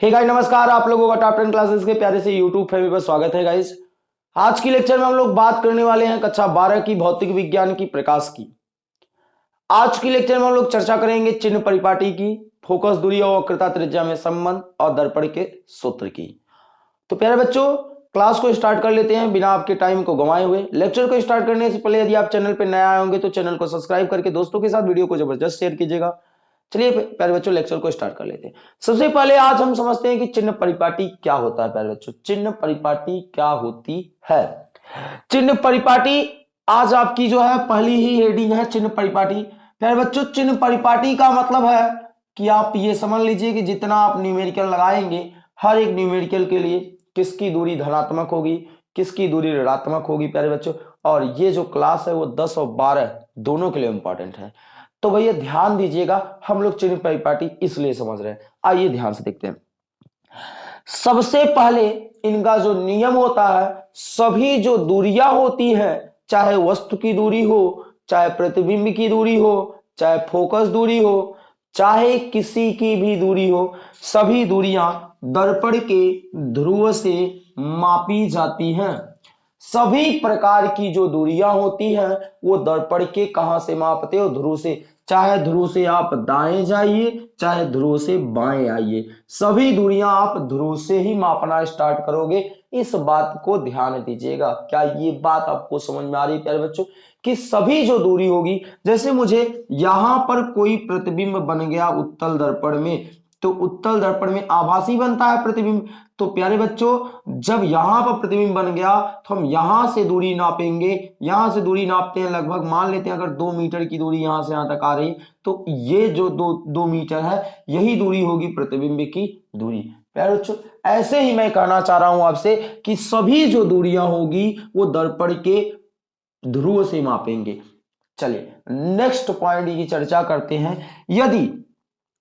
Hey guys नमस्कार, आप लोगों का टॉप टेन क्लासेस के प्यारे से यूट्यूब फैमिली पर स्वागत है गाइस आज की लेक्चर में हम लोग बात करने वाले हैं कक्षा 12 की भौतिक विज्ञान की प्रकाश की। आज की लेक्चर में हम लोग चर्चा करेंगे चिन्ह परिपाटी की फोकस दूरी और वक्रता त्रिज्या में संबंध और दर्पण के सूत्र की। तो प्यारे बच्चों क्लास को स्टार्ट कर लेते हैं बिना आपके टाइम को गंवाए हुए। लेक्चर को स्टार्ट करने से पहले यदि आप चैनल पर नया आए होंगे तो चैनल को सब्सक्राइब करके दोस्तों के साथ वीडियो को ज़बरदस्त शेयर कीजिएगा। चलिए प्यारे बच्चों लेक्चर को स्टार्ट कर लेते हैं। सबसे पहले आज हम समझते हैं कि चिन्ह परिपाटी क्या होता है, प्यारे बच्चों। चिन्ह परिपाटी क्या होती है? चिन्ह परिपाटी आज आपकी जो है, पहली ही हेडिंग है चिन्ह परिपाटी। प्यारे बच्चों, चिन्ह परिपाटी का मतलब है कि आप ये समझ लीजिए कि जितना आप न्यूमेरिकल लगाएँगे, हर एक न्यूमेरिकल के लिए किसकी दूरी धनात्मक होगी, किसकी दूरी ऋणात्मक होगी, प्यारे बच्चों। और ये जो क्लास है, वो 10 और 12 दोनों के लिए इंपॉर्टेंट है। तो भैया ध्यान दीजिएगा, हम लोग चिन्ह परिपाटी इसलिए समझ रहे हैं। आइए ध्यान से देखते हैं। सबसे पहले इनका जो नियम होता है, सभी जो दूरियाँ होती है, चाहे वस्तु की दूरी हो, चाहे प्रतिबिंब की दूरी हो, चाहे फोकस दूरी हो, चाहे किसी की भी दूरी हो, सभी दूरियाँ दर्पण के ध्रुव से मापी जाती हैं। सभी प्रकार की जो दूरियाँ होती हैं, वो दर्पण के कहाँ से मापते हो? ध्रुव से। चाहे ध्रुव से आप दाएँ जाइए, चाहे ध्रुव से बाएँ आइए। सभी दूरियाँ आप ध्रुव से ही मापना स्टार्ट करोगे। इस बात को ध्यान दीजिएगा। क्या ये बात आपको समझ में आ रही है, प्यारे बच्चों? कि सभी जो दूरी होगी, जैसे मुझे यहाँ पर कोई प्रतिबिंब बन गया उत्तल दर्पण में तो उत्तल दर्पण में आभासी बनता है प्रतिबिंब। तो प्यारे बच्चों, जब यहाँ पर प्रतिबिंब बन गया तो हम यहाँ से दूरी नापेंगे। यहाँ से दूरी नापते हैं लगभग, मान लेते हैं अगर दो मीटर की दूरी यहाँ से यहाँ तक आ रही तो ये जो दो दो मीटर है, यही दूरी होगी प्रतिबिंब की दूरी। प्यारे बच्चों, ऐसे ही मैं कहना चाह रहा हूँ आपसे कि सभी जो दूरियाँ होगी, वो दर्पण के ध्रुव से मापेंगे। चलिए नेक्स्ट पॉइंट की चर्चा करते हैं। यदि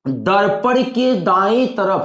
दर्पण के दाएँ तरफ़,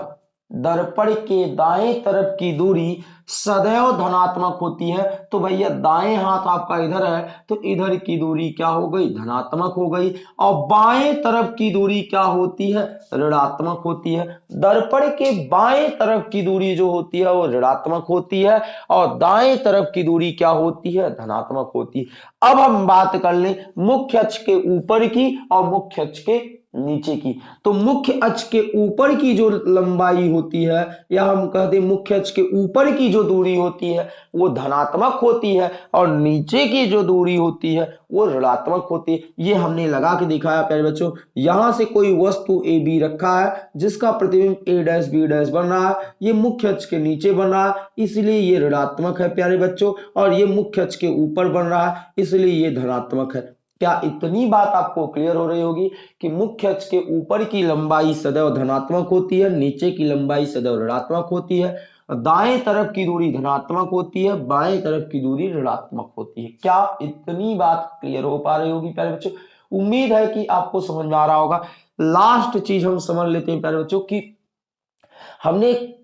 दर्पण के दाएँ तरफ़ की दूरी सदैव धनात्मक होती है। तो भैया, दाएँ हाथ आपका इधर है तो इधर की दूरी क्या हो गई? धनात्मक हो गई। और बाएँ तरफ़ की दूरी क्या होती है? ऋणात्मक होती है। दर्पण के बाएँ तरफ़ की दूरी जो होती है, वो ऋणात्मक होती है। और दाएँ तरफ़ की दूरी क्या होती है? धनात्मक होती है। अब हम बात कर ले मुख्य अक्ष के ऊपर की और मुख्य अक्ष के नीचे की। तो मुख्य अक्ष के ऊपर की जो लंबाई होती है, या हम कहते मुख्य अक्ष के ऊपर की जो दूरी होती है, वो धनात्मक होती है और नीचे की जो दूरी होती है, वो ऋणात्मक होती है। ये हमने लगा के दिखाया, प्यारे बच्चों। यहाँ से कोई वस्तु ए, बी रखा है, जिसका प्रतिबिंब ए डैश, बी डैश बन रहा है। ये मुख्य अक्ष के नीचे बन रहा है, इसलिए ये ऋणात्मक है, प्यारे बच्चों। और ये मुख्य अक्ष के ऊपर बन रहा है, इसलिए ये धनात्मक है। क्या इतनी बात आपको क्लियर हो रही होगी कि मुख्य अक्ष के ऊपर की लंबाई सदैव धनात्मक होती है, नीचे की लंबाई सदैव ऋणात्मक होती है, दाएँ तरफ़ की दूरी धनात्मक होती है, बाएँ तरफ़ की दूरी ऋणात्मक होती है। क्या इतनी बात क्लियर हो पा रही होगी प्यारे बच्चों? उम्मीद है कि आपको समझ में आ रहा होगा। लास्ट चीज़ हम समझ लेते हैं प्यारे बच्चों की हमने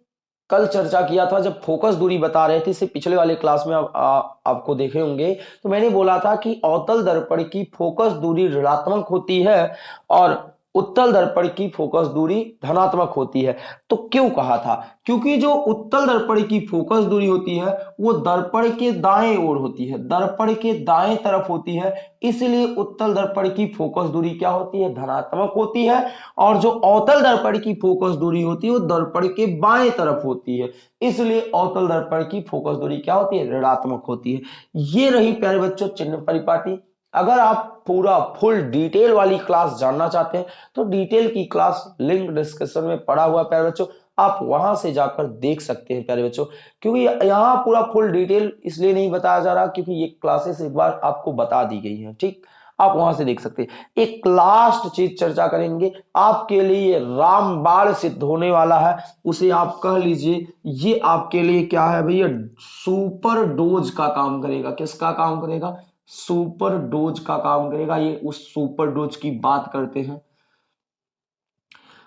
कल चर्चा किया था जब फोकस दूरी बता रहे थे इससे पिछले वाले क्लास में आप, आ, आपको देखे होंगे तो मैंने बोला था कि अवतल दर्पण की फोकस दूरी ऋणात्मक होती है और उत्तल दर्पण की फोकस दूरी धनात्मक होती है। तो क्यों कहा था? क्योंकि जो उत्तल दर्पण की फोकस दूरी होती है, वो दर्पण के दाएँ ओर होती है। दर्पण के दाएँ तरफ़ होती है, इसलिए उत्तल दर्पण की फोकस दूरी क्या होती है? धनात्मक होती है। और जो अवतल दर्पण की फोकस दूरी होती है, वो दर्पण के बाएँ तरफ़ होती है। इसलिए अवतल दर्पण की फोकस दूरी क्या होती है? ऋणात्मक होती है। ये रही प्यारे बच्चों चिन्ह परिपाटी। अगर आप पूरा फुल डिटेल वाली क्लास जानना चाहते हैं तो डिटेल की क्लास लिंक डिस्क्रिप्शन में पड़ा हुआ प्यारे बच्चों। आप वहाँ से जाकर देख सकते हैं, प्यारे बच्चों, क्योंकि यहाँ पूरा फुल डिटेल इसलिए नहीं बताया जा रहा क्योंकि ये क्लासेस एक बार आपको बता दी गई है, ठीक? आप वहाँ से देख सकते हैं। एक लास्ट चीज़ चर्चा करेंगे, आपके लिए रामबाण सिद्ध होने वाला है, उसे आप कह लीजिए, ये आपके लिए क्या है भैया, सुपर डोज का काम करेगा। किसका काम करेगा? सुपर डोज का काम करेगा। ये उस सुपर डोज की बात करते हैं।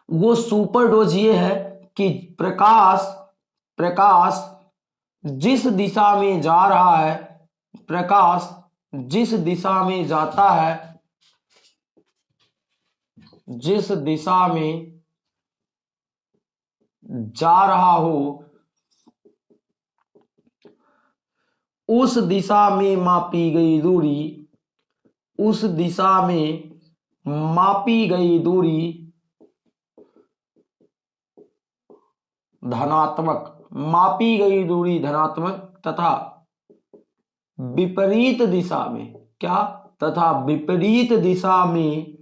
वो सुपर डोज ये है कि प्रकाश प्रकाश जिस दिशा में जा रहा है, प्रकाश जिस दिशा में जाता है, जिस दिशा में जा रहा हो उस दिशा में मापी गई दूरी, उस दिशा में मापी गई दूरी धनात्मक, मापी गई दूरी धनात्मक तथा विपरीत दिशा में, क्या? तथा विपरीत दिशा में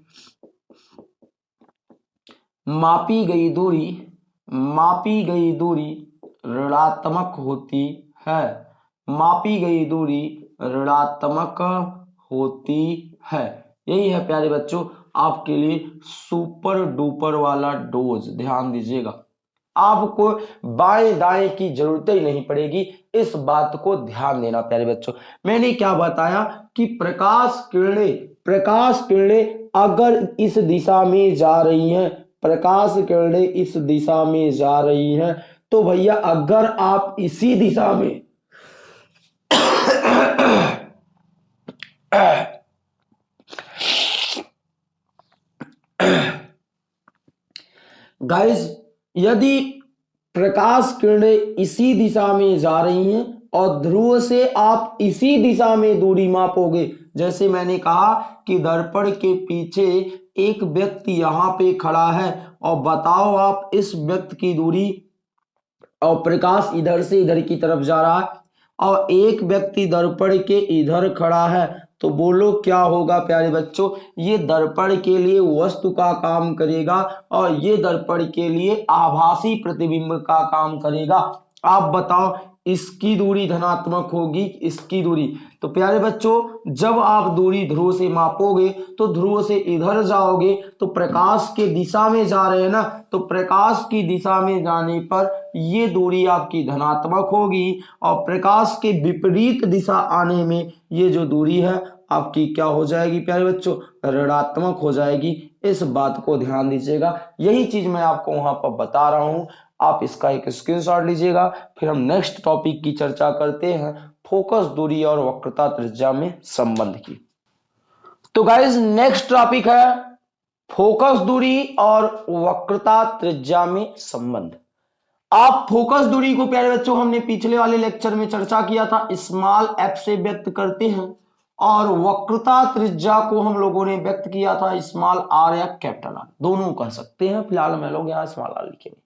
मापी गई दूरी, मापी गई दूरी ऋणात्मक होती है। मापी गई दूरी ऋणात्मक होती है। यही है प्यारे बच्चों, आपके लिए सुपर डुपर वाला डोज। ध्यान दीजिएगा। आपको बाएँ दाएँ की ज़रूरत ही नहीं पड़ेगी। इस बात को ध्यान देना प्यारे बच्चों। मैंने क्या बताया कि प्रकाश किरणें प्रकाश किरणें अगर इस दिशा में जा रही हैं, प्रकाश किरणें इस दिशा में जा रही हैं तो भैया अगर आप इसी दिशा में गाइस यदि प्रकाश किरणें इसी दिशा में जा रही हैं और ध्रुव से आप इसी दिशा में दूरी मापोगे, जैसे मैंने कहा कि दर्पण के पीछे एक व्यक्ति यहाँ पे खड़ा है, और बताओ आप इस व्यक्ति की दूरी, और प्रकाश इधर से इधर की तरफ़ जा रहा है, और एक व्यक्ति दर्पण के इधर खड़ा है तो बोलो, क्या होगा प्यारे बच्चों? ये दर्पण के लिए वस्तु का काम करेगा और ये दर्पण के लिए आभासी प्रतिबिंब का काम करेगा। आप बताओ इसकी दूरी धनात्मक होगी, इसकी दूरी। तो प्यारे बच्चों, जब आप दूरी ध्रुव से मापोगे तो ध्रुव से इधर जाओगे तो प्रकाश के दिशा में जा रहे हैं ना तो प्रकाश की दिशा में जाने पर ये दूरी आपकी धनात्मक होगी और प्रकाश के विपरीत दिशा आने में ये जो दूरी है, आपकी क्या हो जाएगी प्यारे बच्चों? ऋणात्मक हो जाएगी। इस बात को ध्यान दीजिएगा। यही चीज़ मैं आपको वहाँ पर बता रहा हूँ। आप इसका एक स्क्रीनशॉट लीजिएगा। फिर हम नेक्स्ट टॉपिक की चर्चा करते हैं फोकस दूरी और वक्रता त्रिज्या में संबंध की। तो गाइज़ नेक्स्ट टॉपिक है फोकस दूरी और वक्रता त्रिज्या में संबंध। आप फोकस दूरी को प्यारे बच्चों, हमने पिछले वाले लेक्चर में चर्चा किया था स्मॉल एफ़ से व्यक्त करते हैं। और वक्रता त्रिज्या को हम लोगों ने व्यक्त किया था स्मॉल आर या कैपिटल आर। दोनों कह सकते हैं, फ़िलहाल मैं लोग यहाँ स्मॉल आर लिखेंगे।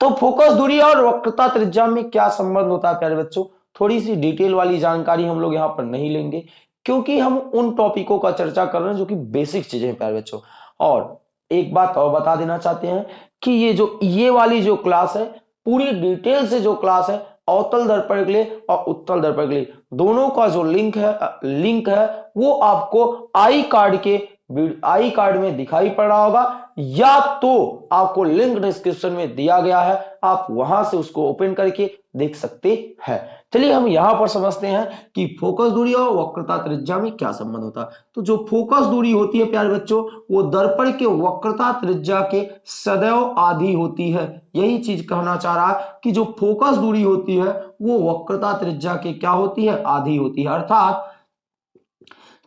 तो फोकस दूरी और वक्रता त्रिज्या में क्या संबंध होता है, प्यारे बच्चों? थोड़ी सी डिटेल वाली जानकारी हम लोग यहाँ पर नहीं लेंगे, क्योंकि हम उन टॉपिकों का चर्चा कर रहे हैं जो कि बेसिक चीज़ें हैं, प्यारे बच्चों। और एक बात और बता देना चाहते हैं कि ये जो, ये वाली जो क्लास है, पूरी डिटेल से जो क्लास है अवतल दर्पण के लिए और उत्तल दर्पण के लिए। दोनों का जो लिंक है लिंक है, वो आपको आई कार्ड के आई कार्ड में दिखाई पड़ रहा होगा। या तो आपको लिंक डिस्क्रिप्शन में दिया गया है, आप वहाँ से उसको ओपन करके देख सकते हैं। चलिए हम यहाँ पर समझते हैं कि फोकस दूरी और वक्रता त्रिज्या में क्या संबंध होता है। तो जो फोकस दूरी होती है, प्यारे बच्चों, वो दर्पण के वक्रता त्रिज्या के सदैव आधी होती है। यही चीज़ कहना चाह रहा है कि जो फोकस दूरी होती है, वो वक्रता त्रिज्या के क्या होती है? आधी होती है। अर्थात,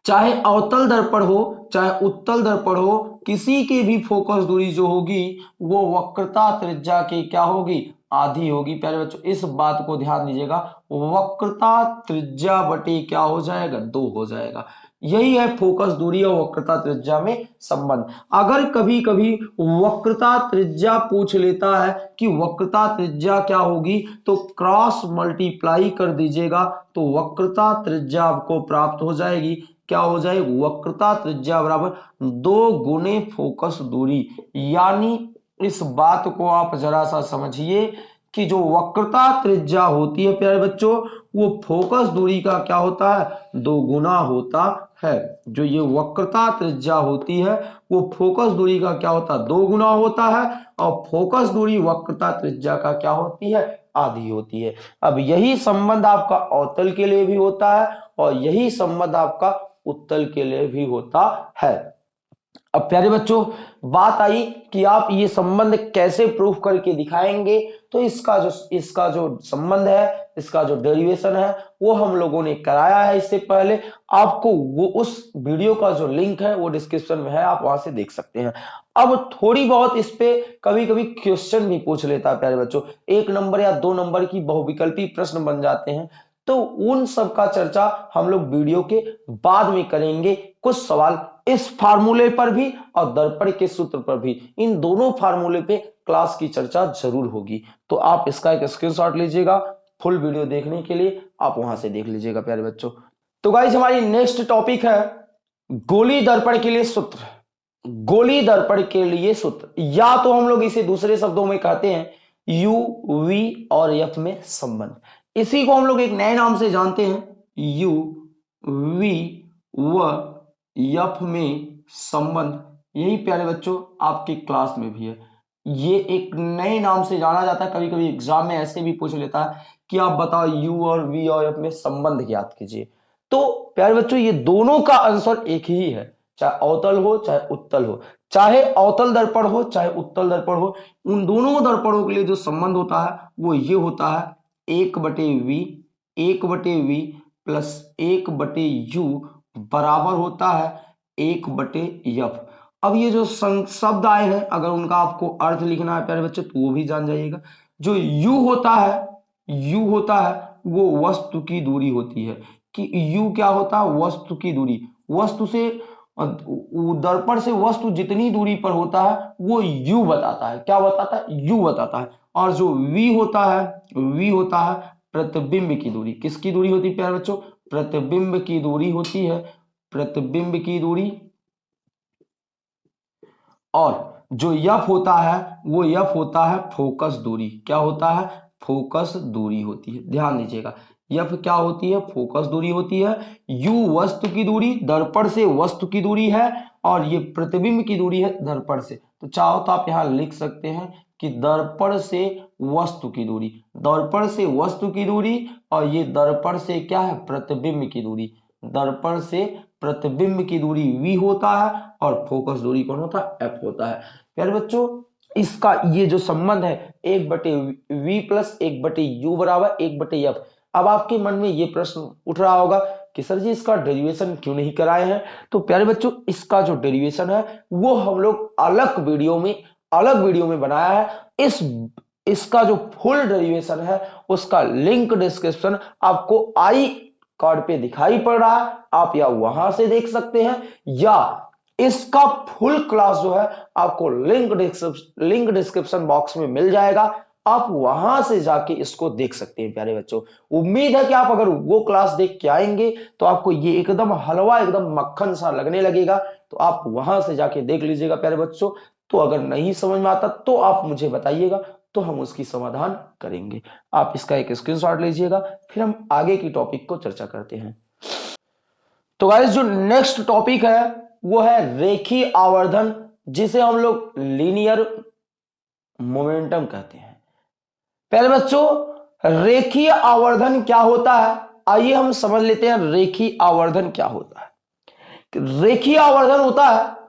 चाहे अवतल दर्पण हो, चाहे उत्तल दर्पण हो, किसी की भी फोकस दूरी जो होगी, वो वक्रता त्रिज्या की क्या होगी? आधी होगी। प्यारे बच्चों, इस बात को ध्यान दीजिएगा। वक्रता त्रिज्या बटे क्या हो जाएगा? दो हो जाएगा। यही है फोकस दूरी और वक्रता त्रिज्या में संबंध। अगर कभी कभी वक्रता त्रिज्या पूछ लेता है कि वक्रता त्रिज्या क्या होगी तो क्रॉस मल्टीप्लाई कर दीजिएगा तो वक्रता त्रिज्या आपको प्राप्त हो जाएगी। क्या हो जाएगी? वक्रता त्रिज्या बराबर दो गुने फोकस दूरी। यानी इस बात को आप जरा सा समझिए कि जो वक्रता त्रिज्या होती है, प्यारे बच्चों, वो फोकस दूरी का क्या होता है? दो गुना होता है। जो ये वक्रता त्रिज्या होती है, वो फोकस दूरी का क्या होता है? दो गुना होता है और फोकस दूरी वक्रता त्रिज्या का क्या होती है? आधी होती है। अब यही संबंध आपका अवतल के लिए भी होता है और यही संबंध आपका उत्तल के लिए भी होता है। अब प्यारे बच्चों, बात आई कि आप ये संबंध कैसे प्रूफ करके दिखाएँगे तो इसका जो इसका जो संबंध है, इसका जो डेरिवेशन है, वो हम लोगों ने कराया है इससे पहले। आपको वो, उस वीडियो का जो लिंक है, वो डिस्क्रिप्शन में है, आप वहाँ से देख सकते हैं। अब थोड़ी बहुत इस पे कभी कभी क्वेश्चन भी पूछ लेता है प्यारे बच्चों। एक नंबर या दो नंबर की बहुविकल्पी प्रश्न बन जाते हैं। तो उन सब का चर्चा हम लोग वीडियो के बाद में करेंगे। कुछ सवाल इस फार्मूले पर भी और दर्पण के सूत्र पर भी, इन दोनों फार्मूले पे क्लास की चर्चा ज़रूर होगी। तो आप इसका एक स्क्रीनशॉट लीजिएगा फुल वीडियो देखने के लिए, आप वहाँ से देख लीजिएगा, प्यारे बच्चों। तो गाइज़ हमारी नेक्स्ट टॉपिक है गोली दर्पण के लिए सूत्र। गोली दर्पण के लिए सूत्र। या तो हम लोग इसे दूसरे शब्दों में कहते हैं यू वी और एफ़ में संबंध। इसी को हम लोग एक नए नाम से जानते हैं। यू वी व यफ में संबंध, यही प्यारे बच्चों, आपकी क्लास में भी है। ये एक नए नाम से जाना जाता है कभी कभी एग्ज़ाम में ऐसे भी पूछ लेता है कि आप बताओ यू और वी और एफ़ में संबंध ज्ञात कीजिए। तो प्यारे बच्चों, ये दोनों का आंसर एक ही है, चाहे अवतल हो, चाहे उत्तल हो। चाहे अवतल दर्पण हो, चाहे उत्तल दर्पण हो, उन दोनों दर्पणों के लिए जो संबंध होता है, वो ये होता है, एक बटे वी एक बटे वी प्लस एक बटे यू बराबर होता है एक बटे यफ अब ये जो शब्द आए हैं, अगर उनका आपको अर्थ लिखना है, प्यारे बच्चे तो वो भी जान जाइएगा। जो यू होता है यू होता है, वो वस्तु की दूरी होती है। कि यू क्या होता है? वस्तु की दूरी। वस्तु से दर्पण से वस्तु जितनी दूरी पर होता है, वो यू बताता है। क्या बताता है? यू बताता है। और जो वी होता है वी होता है प्रतिबिंब की दूरी। किसकी दूरी होती है, प्यारे बच्चों? प्रतिबिंब की दूरी होती है, प्रतिबिंब की दूरी। और जो यफ होता है, वो यफ होता है फोकस दूरी। क्या होता है? फोकस दूरी होती है। ध्यान दीजिएगा, यफ क्या होती है? फोकस दूरी होती है। यू वस्तु की दूरी, दर्पण से वस्तु की दूरी है, और ये प्रतिबिंब की दूरी है दर्पण से। तो चाहो तो आप यहाँ लिख सकते हैं कि दर्पण से वस्तु की दूरी। दर्पण से वस्तु की दूरी और ये दर्पण से क्या है? प्रतिबिंब की दूरी। दर्पण से प्रतिबिंब की दूरी v होता है और फोकस दूरी कौन होता है? F होता है। प्यारे बच्चों, इसका ये जो संबंध है, एक बटे वी प्लस एक बटे यू बराबर एक बटे एफ़ अब आपके मन में ये प्रश्न उठ रहा होगा कि सर जी, इसका डेरिवेशन क्यों नहीं कराए हैं? तो प्यारे बच्चों, इसका जो डेरिवेशन है, वो हम लोग अलग वीडियो में अलग वीडियो में बनाया है। इस, इसका जो फुल डेरिवेशन है, उसका लिंक डिस्क्रिप्शन आपको आई कार्ड पे दिखाई पड़ रहा है। आप या वहाँ से देख सकते हैं, या इसका फुल क्लास जो है, आपको लिंक लिंक डिस्क्रिप्शन बॉक्स में मिल जाएगा। आप वहाँ से जाके इसको देख सकते हैं, प्यारे बच्चों। उम्मीद है कि आप अगर वो क्लास देख के आएँगे तो आपको ये एकदम हलवा, एकदम मक्खन सा लगने लगेगा। तो आप वहाँ से जाके देख लीजिएगा, प्यारे बच्चों। तो अगर नहीं समझ में आता तो आप मुझे बताइएगा तो हम उसकी समाधान करेंगे। आप इसका एक स्क्रीनशॉट लीजिएगा, फिर हम आगे की टॉपिक को चर्चा करते हैं। तो गाइस जो नेक्स्ट टॉपिक है, वो है रेखी आवर्धन, जिसे हम लोग लीनियर मोमेंटम कहते हैं। पहले बच्चों रेखीय आवर्धन क्या होता है? आइए हम समझ लेते हैं रेखी आवर्धन क्या होता है। रेखीय आवर्धन होता है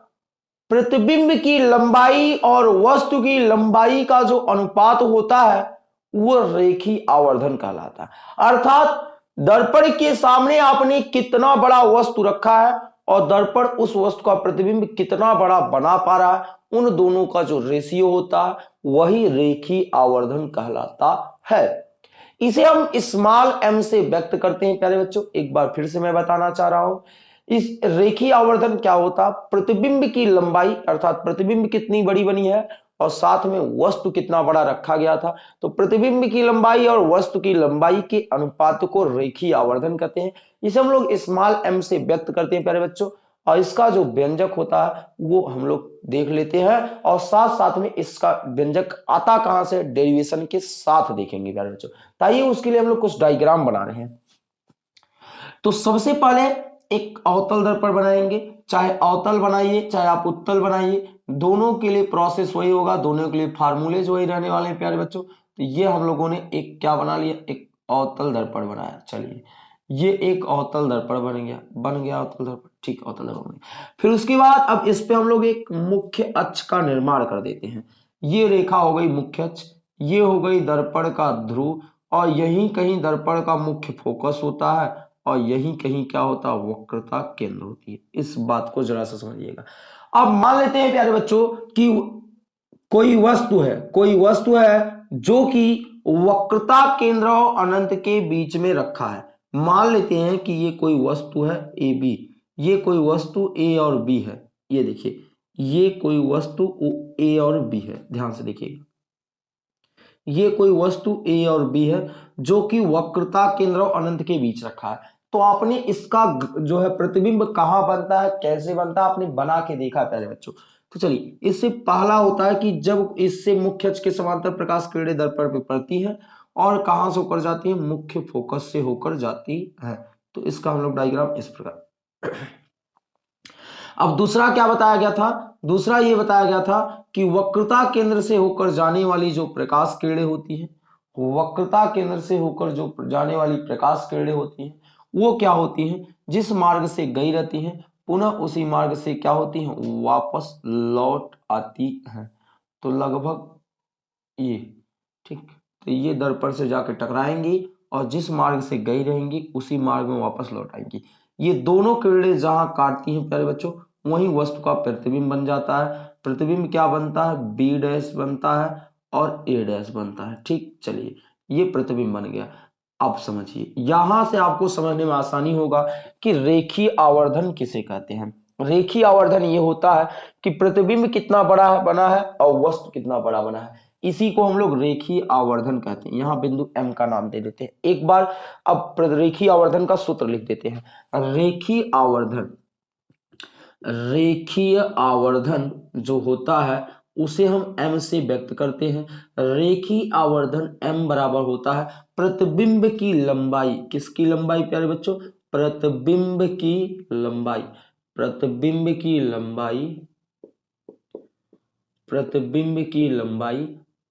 प्रतिबिंब की लंबाई और वस्तु की लंबाई का जो अनुपात होता है, वो रेखी आवर्धन कहलाता है। अर्थात दर्पण के सामने आपने कितना बड़ा वस्तु रखा है और दर्पण उस वस्तु का प्रतिबिंब कितना बड़ा बना पा रहा है, उन दोनों का जो रेशियो होता है, वही रेखी आवर्धन कहलाता है। इसे हम स्मॉल एम से व्यक्त करते हैं, प्यारे बच्चों। एक बार फिर से मैं बताना चाह रहा हूँ। इस रेखी आवर्धन क्या होता? प्रतिबिंब की लंबाई, अर्थात प्रतिबिंब कितनी बड़ी बनी है और साथ में वस्तु कितना बड़ा रखा गया था। तो प्रतिबिंब की लंबाई और वस्तु की लंबाई के अनुपात को रेखी आवर्धन कहते हैं। इसे हम लोग स्मॉल एम से व्यक्त करते हैं, प्यारे बच्चों। और इसका जो व्यंजक होता है, वो हम लोग देख लेते हैं। और साथ साथ में इसका व्यंजक आता कहाँ से? डेरिवेशन के साथ देखेंगे, प्यारे बच्चों। ताइए उसके लिए हम लोग कुछ डायग्राम बना रहे हैं। तो सबसे पहले एक अवतल दर्पण बनाएँगे। चाहे अवतल बनाइए, चाहे आप उत्तल बनाइए, दोनों के लिए प्रोसेस वही होगा, दोनों के लिए फार्मूलेज वही रहने वाले हैं प्यारे बच्चों। तो ये हम लोगों ने एक क्या बना लिया? एक अवतल दर्पण बनाया। चलिए, ये एक अवतल दर्पण बन गया। बन गया अवतल दर्पण। ठीक, अवतल दर्पण बन गया। फिर उसके बाद अब इस पे हम लोग एक मुख्य अक्ष का निर्माण कर देते हैं। ये रेखा हो गई मुख्य अक्ष, ये हो गई दर्पण का ध्रुव, और यही कहीं दर्पण का मुख्य फोकस होता है। और यही कहीं क्या होता है वक्रता केंद्र होती है। इस बात को जरा सा समझिएगा। अब मान लेते हैं प्यारे बच्चों कि कोई वस्तु है, कोई वस्तु है जो कि वक्रता केंद्र और अनंत के बीच में रखा है। मान लेते हैं कि ये कोई वस्तु है, ए बी। ये कोई वस्तु ए और बी है। ये देखिए, ये कोई वस्तु ए और बी है। ध्यान से देखिएगा ये कोई वस्तु ए और बी है जो कि वक्रता केंद्र और अनंत के बीच रखा है। तो आपने इसका जो है प्रतिबिंब कहाँ बनता है, कैसे बनता है, आपने बना के देखा पहले बच्चों। तो चलिए, इससे पहला होता है कि जब इससे मुख्य अक्ष के समांतर प्रकाश किरणें दर्पण पर पड़ती है और कहाँ से होकर जाती है, मुख्य फोकस से होकर जाती है। तो इसका हम लोग डायग्राम इस प्रकार। अब दूसरा क्या बताया गया था? दूसरा ये बताया गया था कि वक्रता केंद्र से होकर जाने वाली जो प्रकाश किरणें होती है, वक्रता केंद्र से होकर जो जाने वाली प्रकाश किरणें होती है वो क्या होती हैं? जिस मार्ग से गई रहती हैं, पुनः उसी मार्ग से क्या होती हैं? वापस लौट आती हैं। तो लगभग ये, ठीक? तो ये दर्पण से जाकर टकराएँगी और जिस मार्ग से गई रहेंगी, उसी मार्ग में वापस लौट आएँगी। ये दोनों किरणें जहाँ काटती हैं, प्यारे बच्चों, वही वस्तु का प्रतिबिंब बन जाता है। प्रतिबिंब क्या बनता है? बी डैश बनता है और ए डैश बनता है। ठीक? चलिए, ये प्रतिबिंब बन गया। अब समझिए। यहाँ से आपको समझने में आसानी होगा कि रेखी आवर्धन किसे कहते हैं। रेखी आवर्धन ये होता है कि प्रतिबिंब कितना बड़ा है, बना है और वस्तु कितना बड़ा बना है। इसी को हम लोग रेखी आवर्धन कहते हैं। यहाँ बिंदु एम का नाम दे देते हैं। एक बार अब रेखी आवर्धन का सूत्र लिख देते हैं। रेखी आवर्धन, रेखीय आवर्धन जो होता है उसे हम m से व्यक्त करते हैं। रेखी आवर्धन m बराबर होता है। प्रतिबिंब की लंबाई, किसकी लंबाई प्यारे बच्चों? प्रतिबिंब की लंबाई। प्रतिबिंब की लंबाई, प्रतिबिंब की लंबाई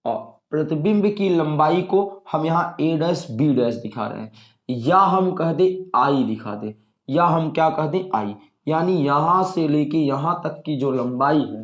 और प्रतिबिंब की लंबाई को हम यहाँ ए डैश बी डैश दिखा रहे हैं। या हम कह दे आई दिखा दे। या हम क्या कह दे? आई यानी यहाँ से लेके यहाँ तक की जो लंबाई है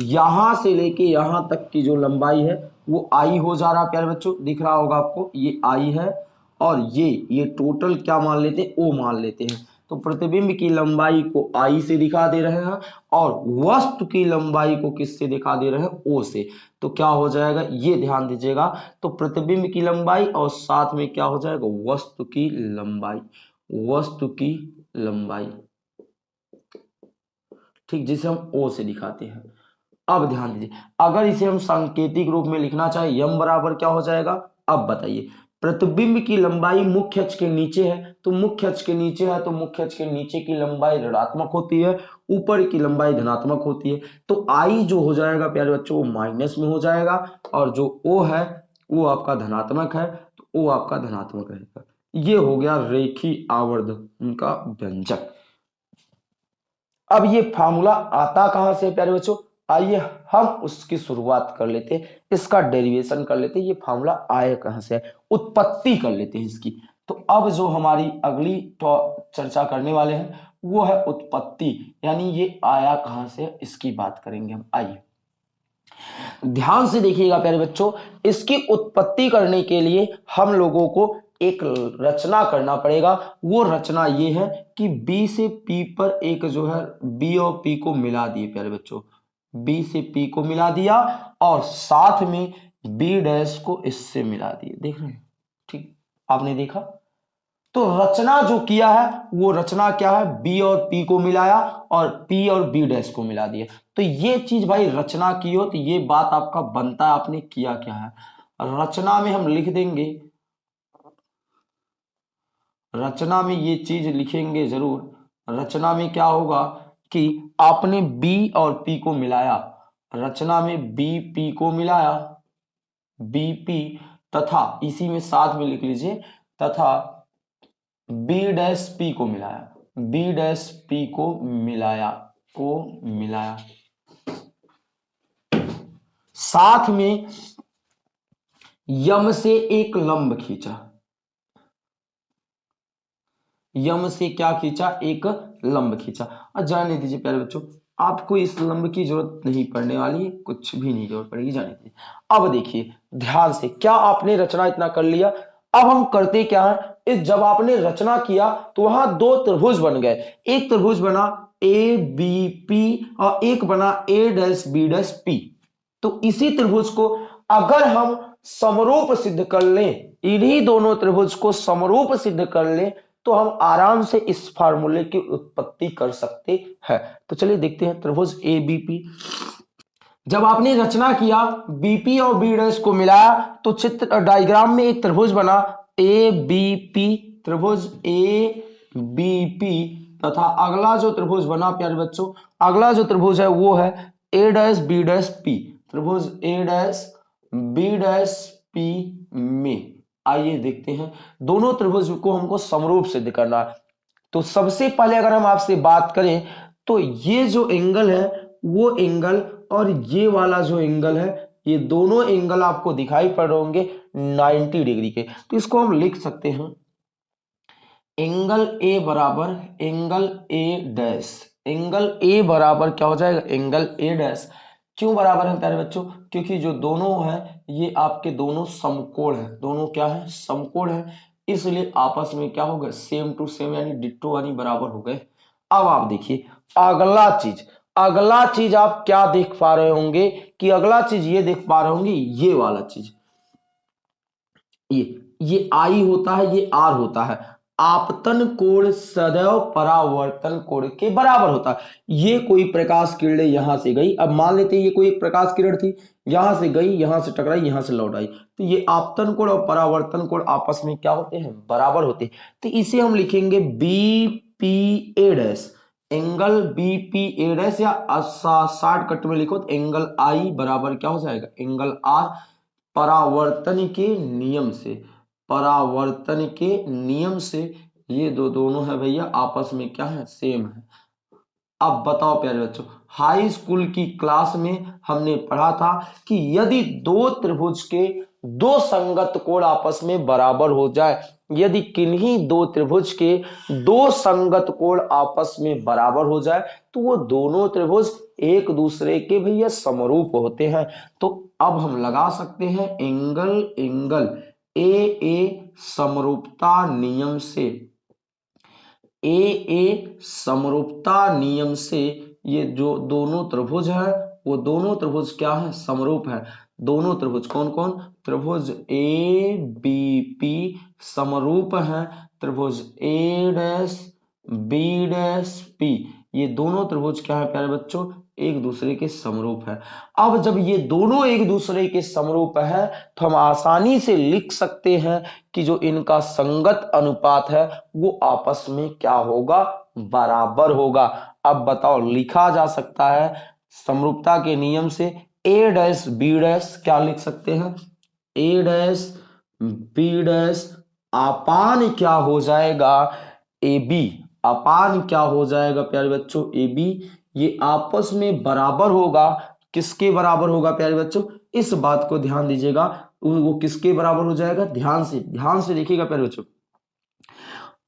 यहाँ से लेके यहाँ तक की जो लंबाई है, वो आई हो जा रहा प्यारे बच्चों, दिख रहा होगा आपको, ये आई है, और ये ये टोटल क्या मान लेते हैं? ओ मान लेते हैं। तो प्रतिबिंब की लंबाई को आई से दिखा दे रहे हैं, और वस्तु की लंबाई को किससे दिखा दे रहे हैं? ओ से। तो क्या हो जाएगा? ये ध्यान दीजिएगा। तो प्रतिबिंब की लंबाई, और साथ में क्या हो जाएगा? वस्तु की लंबाई। वस्तु की लंबाई। ठीक, जिसे हम ओ से दिखाते हैं। अब ध्यान दीजिए, अगर इसे हम सांकेतिक रूप में लिखना चाहे, यम बराबर क्या हो जाएगा? अब बताइए, प्रतिबिंब की लंबाई मुख्य अक्ष के नीचे है तो मुख्य अक्ष के नीचे है तो मुख्य अक्ष के नीचे की लंबाई ऋणात्मक होती है, ऊपर की लंबाई धनात्मक होती है तो आई जो हो जाएगा, प्यारे बच्चों, वो माइनस में हो जाएगा, और जो ओ है, वो आपका धनात्मक है तो ओ आपका धनात्मक रहेगा। ये हो गया रेखी आवर्ध, उनका व्यंजक। अब ये फार्मूला आता कहाँ से प्यारे बच्चों? आइए हम उसकी शुरुआत कर लेते हैं, इसका डेरिवेशन कर लेते हैं, ये फार्मूला आए कहाँ से है? उत्पत्ति कर लेते हैं इसकी। तो अब जो हमारी अगली तो चर्चा करने वाले हैं, वो है उत्पत्ति, यानी ये आया कहाँ से है, इसकी बात करेंगे हम। आइए। ध्यान से देखिएगा प्यारे बच्चों, इसकी उत्पत्ति करने के लिए हम लोगों को एक रचना करना पड़ेगा। वो रचना ये है कि बी से पी पर एक जो है बी और पी को मिला दिए प्यारे बच्चों। बी से पी को मिला दिया और साथ में बी डैश को इससे मिला दिया। देख रहे हैं? ठीक, आपने देखा? तो रचना जो किया है, वो रचना क्या है? बी और पी को मिलाया और पी और बी डैश को मिला दिया। तो ये चीज़ भाई रचना की हो तो ये बात आपका बनता है, आपने किया क्या है? रचना में हम लिख देंगे। रचना में ये चीज़ लिखेंगे ज़रूर। रचना में क्या होगा कि आपने बी और पी को मिलाया, रचना में बी पी को मिलाया बी पी तथा इसी में साथ में लिख लीजिए, तथा बी डैश पी को मिलाया बी डैश पी को मिलाया को मिलाया। साथ में यम से एक लंब खींचा। यम से क्या खींचा? एक लंब खींचा। और जाने दीजिए प्यारे बच्चों, आपको इस लंब की ज़रूरत नहीं पड़ने वाली, कुछ भी नहीं ज़रूरत पड़ेगी, जाने की अब देखिए, ध्यान से, क्या आपने रचना इतना कर लिया? अब हम करते क्या है? इस जब आपने रचना किया तो वहाँ दो त्रिभुज बन गए। एक त्रिभुज बना ए बी पी और एक बना A dash B dash P तो इसी त्रिभुज को अगर हम समरूप सिद्ध कर लें, इन्हीं दोनों त्रिभुज को समरूप सिद्ध कर लें तो हम आराम से इस फार्मूले की उत्पत्ति कर सकते हैं। तो चलिए देखते हैं त्रिभुज ए बी पी जब आपने रचना किया बीपी और बी डैश को मिलाया तो चित्र, डायग्राम में एक त्रिभुज बना ए बी पी त्रिभुज ए बी पी तथा अगला जो त्रिभुज बना, प्यारे बच्चों, अगला जो त्रिभुज है वो है A dash B dash P त्रिभुज A dash B dash P में। आइए देखते हैं। दोनों त्रिभुज को हमको समरूप सिद्ध करना है। तो सबसे पहले अगर हम आपसे बात करें तो ये जो एंगल है, वो एंगल और ये वाला जो एंगल है, ये दोनों एंगल आपको दिखाई पड़ रहे होंगे 90 डिग्री के। तो इसको हम लिख सकते हैं। एंगल ए बराबर, angle A dash. Angle A बराबर क्या हो जाएगा? Angle A dash. क्यों बराबर है प्यारे बच्चों? क्योंकि जो दोनों है ये आपके दोनों समकोण है। दोनों क्या है? समकोण है। इसलिए आपस में क्या हो गए? सेम टू सेम यानी डिट्टो यानी बराबर हो गए। अब आप देखिए, अगला चीज़ अगला चीज़ आप क्या देख पा रहे होंगे कि अगला चीज़ ये देख पा रहे होंगे, ये वाला चीज़। ये ये आई होता है, ये आर होता है। आपतन कोण सदैव परावर्तन कोण के बराबर होता। है ये कोई प्रकाश किरण यहाँ से गई। अब मान लेते हैं ये कोई प्रकाश किरण थी। यहाँ से गई, यहाँ से टकराई, यहाँ से लौट आई। तो ये आपतन कोण और परावर्तन कोण आपस में क्या होते हैं? बराबर होते हैं। तो इसे हम लिखेंगे B P A dash angle B P A dash या साठ कट में लिखो तो एंगल आई बराबर क्या हो जाएगा? एंगल आर परावर्तन के नियम से। परावर्तन के नियम से ये दो दोनों है भैया, आपस में क्या है? सेम है। अब बताओ प्यारे बच्चों हाई स्कूल की क्लास में हमने पढ़ा था कि यदि दो त्रिभुज के दो संगत कोण आपस में बराबर हो जाए, यदि किन्हीं दो त्रिभुज के दो संगत कोण आपस में बराबर हो जाए तो वो दोनों त्रिभुज एक दूसरे के भैया समरूप होते हैं। तो अब हम लगा सकते हैं एंगल एंगल ए ए, समरूपता नियम से। ए ए, समरूपता नियम से ये जो दोनों त्रिभुज है, वो दोनों त्रिभुज क्या है? समरूप है। दोनों त्रिभुज कौन कौन? त्रिभुज ए, बी, पी समरूप है। त्रिभुज A dash, B dash, P. ये दोनों त्रिभुज क्या है प्यारे बच्चों? एक दूसरे के समरूप है। अब जब ये दोनों एक दूसरे के समरूप है तो हम आसानी से लिख सकते हैं कि जो इनका संगत अनुपात है, वो आपस में क्या होगा? बराबर होगा। अब बताओ, लिखा जा सकता है समरूपता के नियम से ए डैश बी डैश क्या लिख सकते हैं? ए डैश बी डैश अपान क्या हो जाएगा? ए बी अपान क्या हो जाएगा, प्यारे बच्चों? ए बी ये आपस में बराबर होगा। किसके बराबर होगा प्यारे बच्चों? इस बात को ध्यान दीजिएगा। वो किसके बराबर हो जाएगा? ध्यान से ध्यान से देखिएगा प्यारे बच्चों।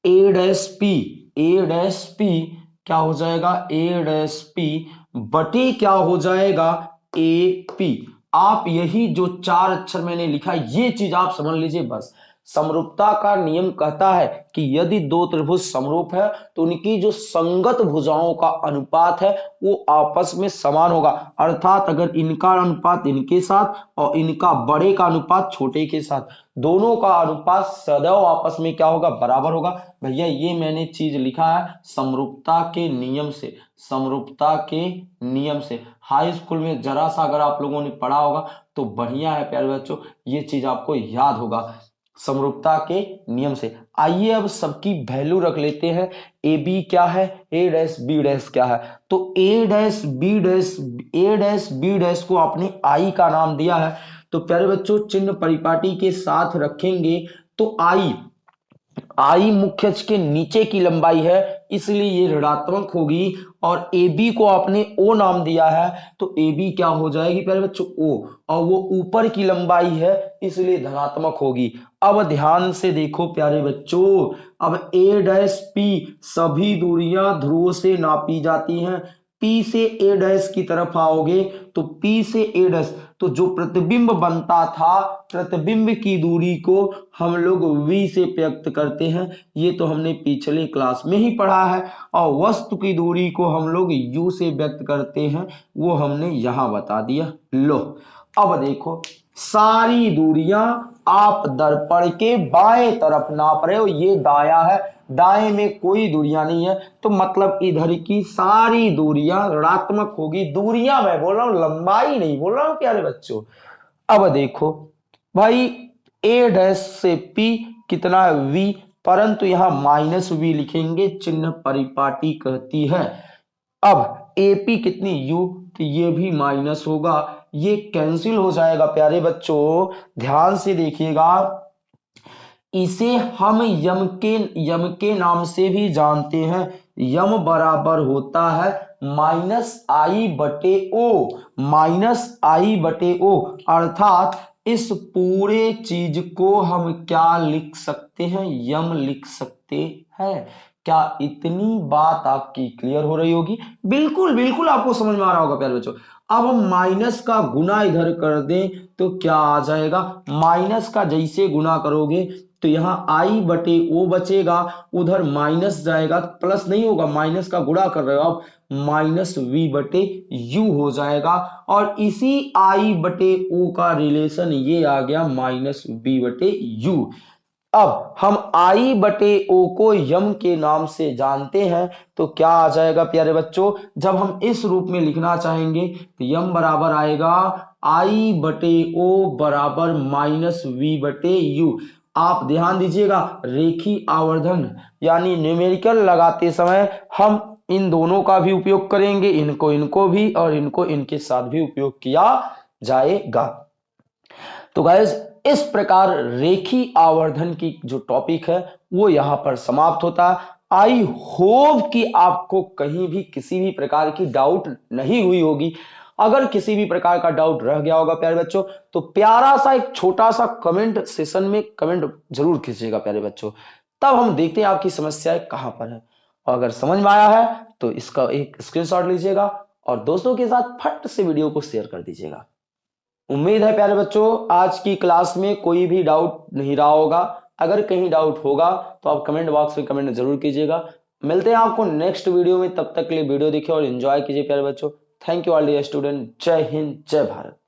A dash P A dash P क्या हो जाएगा? ए डैश पी बटी क्या हो जाएगा? ए पी आप यही जो चार अक्षर मैंने लिखा, ये चीज़ आप समझ लीजिए बस। समरूपता का नियम कहता है कि यदि दो त्रिभुज समरूप है तो उनकी जो संगत भुजाओं का अनुपात है, वो आपस में समान होगा। अर्थात अगर इनका अनुपात इनके साथ और इनका बड़े का अनुपात छोटे के साथ, दोनों का अनुपात सदैव आपस में क्या होगा? बराबर होगा। भैया, ये मैंने चीज़ लिखा है समरूपता के नियम से, समरूपता के नियम से। हाई स्कूल में जरा सा अगर आप लोगों ने पढ़ा होगा तो बढ़िया है प्यारे बच्चों, ये चीज़ आपको याद होगा। समरूपता के नियम से। आइए अब सबकी वैल्यू रख लेते हैं। ए, बी क्या है? ए डैस बी डैस क्या है? तो A dash B dash, A dash, B dash को आपने आई का नाम दिया है। तो प्यारे बच्चों, चिन्ह परिपाटी के साथ रखेंगे। तो आई आई मुख्य के नीचे की लंबाई है। इसलिए ये ऋणात्मक होगी और ए बी को आपने ओ नाम दिया है तो ए बी क्या हो जाएगी? पहले बच्चों ओ और वो ऊपर की लंबाई है, इसलिए धनात्मक होगी। अब ध्यान से देखो प्यारे बच्चों, अब ए डैश पी सभी दूरियाँ ध्रुव से नापी जाती हैं। पी से A डैश की तरफ़ आओगे तो पी से A डैश तो जो प्रतिबिंब बनता था, प्रतिबिंब की दूरी को हम लोग V से व्यक्त करते हैं। ये तो हमने पिछले क्लास में ही पढ़ा है। और वस्तु की दूरी को हम लोग U से व्यक्त करते हैं, वो हमने यहाँ बता दिया। लो, अब देखो, सारी दूरियाँ आप दर्पण के बाएँ तरफ़ नाप रहे हो, ये दाया है। दाएँ में कोई दूरियाँ नहीं है तो मतलब इधर की सारी दूरियाँ ऋणात्मक होगी। दूरियाँ मैं बोल रहा हूँ, लंबाई नहीं बोल रहा हूँ, प्यारे बच्चों। अब देखो, भाई ए डैश से पी कितना वी परंतु यहाँ माइनस वी लिखेंगे, चिन्ह परिपाटी कहती है। अब एपी कितनी यू तो ये भी माइनस होगा। ये कैंसिल हो जाएगा, प्यारे बच्चों। ध्यान से देखिएगा इसे हम यम के यम के नाम से भी जानते हैं। यम बराबर होता है माइनस आई बटे ओ, माइनस आई बटे ओ। अर्थात इस पूरे चीज़ को हम क्या लिख सकते हैं? यम लिख सकते हैं। क्या इतनी बात आपकी क्लियर हो रही होगी? बिल्कुल बिल्कुल आपको समझ में आ रहा होगा, प्यारे बच्चों। अब हम माइनस का गुना इधर कर दें तो क्या आ जाएगा? माइनस का जैसे गुना करोगे तो यहाँ आई बटे ओ बचेगा, उधर माइनस जाएगा प्लस नहीं होगा माइनस का गुणा कर रहे हो आप माइनस वी बटे यू हो जाएगा। और इसी आई बटे ओ का रिलेशन ये आ गया माइनस वी बटे यू अब हम आई बटे ओ को यम के नाम से जानते हैं तो क्या आ जाएगा प्यारे बच्चों? जब हम इस रूप में लिखना चाहेंगे तो यम बराबर आएगा आई बटे ओ बराबर माइनस वी बटे यू आप ध्यान दीजिएगा, रेखी आवर्धन, यानी न्यूमेरिकल लगाते समय हम इन दोनों का भी उपयोग करेंगे, इनको इनको भी और इनको इनके साथ भी उपयोग किया जाएगा। तो गैस इस प्रकार रेखी आवर्धन की जो टॉपिक है, वो यहाँ पर समाप्त होता। है आई होप कि आपको कहीं भी किसी भी प्रकार की डाउट नहीं हुई होगी। अगर किसी भी प्रकार का डाउट रह गया होगा, प्यारे बच्चों तो प्यारा सा एक छोटा सा कमेंट सेशन में कमेंट ज़रूर कीजिएगा, प्यारे बच्चों। तब हम देखते हैं आपकी समस्याएँ कहाँ पर है। और अगर समझ में आया है तो इसका एक स्क्रीनशॉट लीजिएगा और दोस्तों के साथ फट से वीडियो को शेयर कर दीजिएगा। उम्मीद है, प्यारे बच्चों, आज की क्लास में कोई भी डाउट नहीं रहा होगा। अगर कहीं डाउट होगा तो आप कमेंट बॉक्स में कमेंट ज़रूर कीजिएगा। मिलते हैं आपको नेक्स्ट वीडियो में, तब तक के लिए वीडियो देखिए और एंजॉय कीजिए, प्यारे बच्चों। Thank you all dear student जय हिंद जय भारत